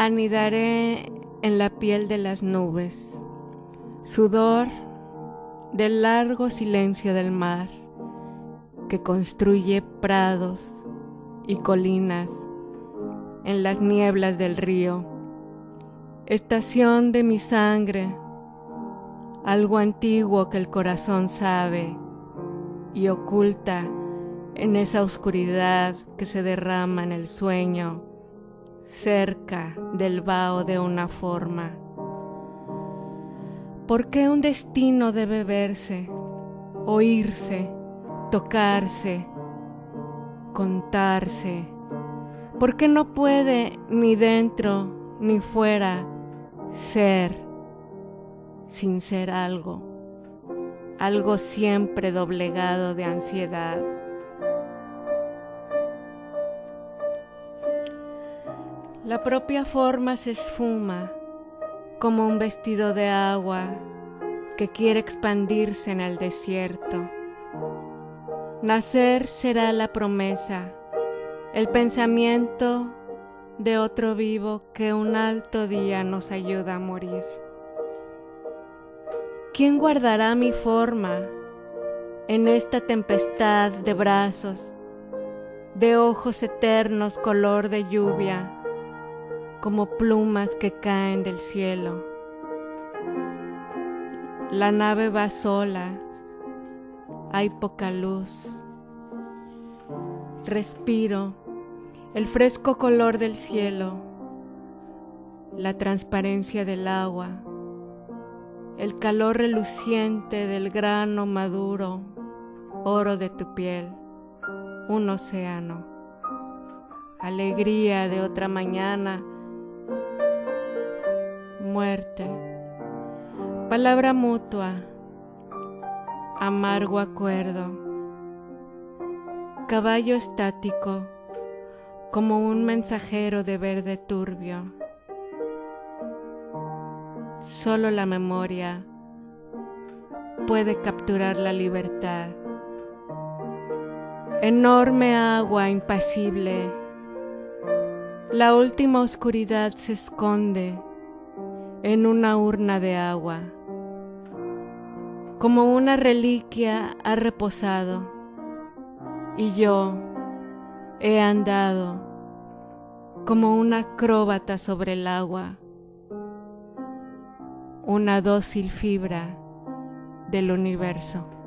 anidaré en la piel de las nubes, sudor del largo silencio del mar que construye prados y colinas en las nieblas del río, estación de mi sangre, algo antiguo que el corazón sabe y oculta en esa oscuridad que se derrama en el sueño cerca del vaho de una forma. ¿Por qué un destino debe verse, oírse, tocarse, contarse? ¿Por qué no puede ni dentro ni fuera ser sin ser algo? Algo siempre doblegado de ansiedad. La propia forma se esfuma como un vestido de agua que quiere expandirse en el desierto. Nacer será la promesa, el pensamiento de otro vivo que un alto día nos ayuda a morir. ¿Quién guardará mi forma en esta tempestad de brazos, de ojos eternos color de lluvia? Como plumas que caen del cielo. La nave va sola, hay poca luz. Respiro el fresco color del cielo, la transparencia del agua, el calor reluciente del grano maduro, oro de tu piel, un océano, alegría de otra mañana muerte, palabra mutua, amargo acuerdo, caballo estático como un mensajero de verde turbio. Solo la memoria puede capturar la libertad. Enorme agua impasible, la última oscuridad se esconde en una urna de agua. Como una reliquia ha reposado y yo he andado como una acróbata sobre el agua, una dócil fibra del universo.